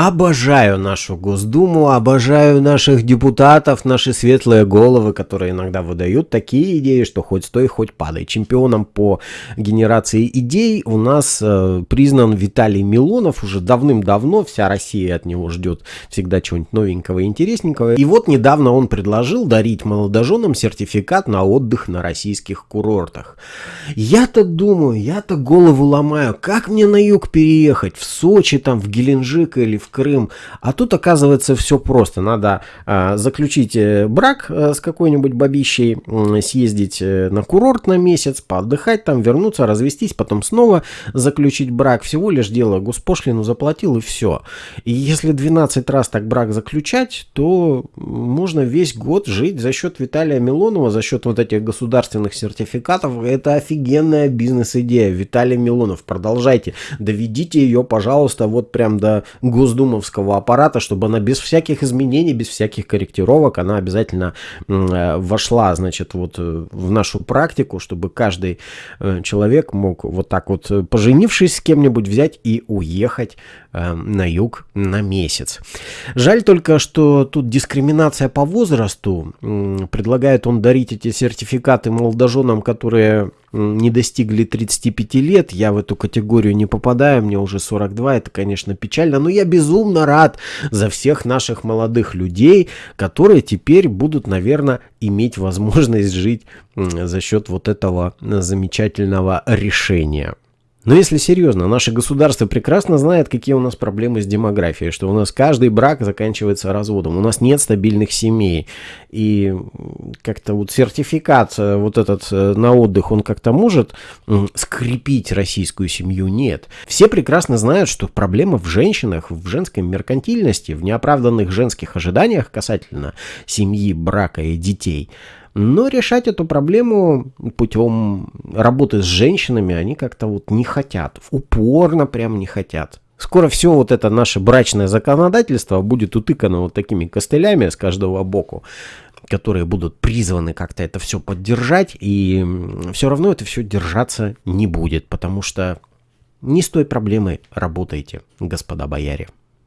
Обожаю нашу Госдуму, обожаю наших депутатов, наши светлые головы, которые иногда выдают такие идеи, что хоть стой, хоть падай. Чемпионом по генерации идей у нас э, признан Виталий Милонов уже давным-давно. Вся Россия от него ждет всегда чего-нибудь новенького и интересненького. И вот недавно он предложил дарить молодоженам сертификат на отдых на российских курортах. Я-то думаю, я-то голову ломаю, как мне на юг переехать? В Сочи, там, в Геленджик или в Крым. А тут оказывается все просто. Надо э, заключить брак э, с какой-нибудь бабищей, э, съездить на курорт на месяц, поотдыхать там, вернуться, развестись, потом снова заключить брак. Всего лишь дело госпошлину заплатил и все. И если 12 раз так брак заключать, то можно весь год жить за счет Виталия Милонова, за счет вот этих государственных сертификатов. Это офигенная бизнес-идея. Виталий Милонов, продолжайте. Доведите ее, пожалуйста, вот прям до госдумы госдумовского аппарата, чтобы она без всяких изменений, без всяких корректировок, она обязательно э, вошла, значит, вот э, в нашу практику, чтобы каждый э, человек мог вот так вот, поженившись с кем-нибудь, взять и уехать на юг на месяц. Жаль только, что тут дискриминация по возрасту. Предлагает он дарить эти сертификаты молодоженам, которые не достигли 35 лет, я в эту категорию не попадаю, мне уже 42, это, конечно, печально, но я безумно рад за всех наших молодых людей, которые теперь будут, наверное, иметь возможность жить за счет вот этого замечательного решения. Но если серьезно, наше государство прекрасно знает, какие у нас проблемы с демографией, что у нас каждый брак заканчивается разводом, у нас нет стабильных семей. И как-то вот сертификат э, вот этот э, на отдых, он как-то может скрепить российскую семью? Нет. Все прекрасно знают, что проблема в женщинах, в женской меркантильности, в неоправданных женских ожиданиях касательно семьи, брака и детей – но решать эту проблему путем работы с женщинами они как-то вот не хотят. Упорно прям не хотят. Скоро все вот это наше брачное законодательство будет утыкано вот такими костылями с каждого боку, которые будут призваны как-то это все поддержать, и все равно это все держаться не будет, потому что не с той проблемой работаете, господа бояре.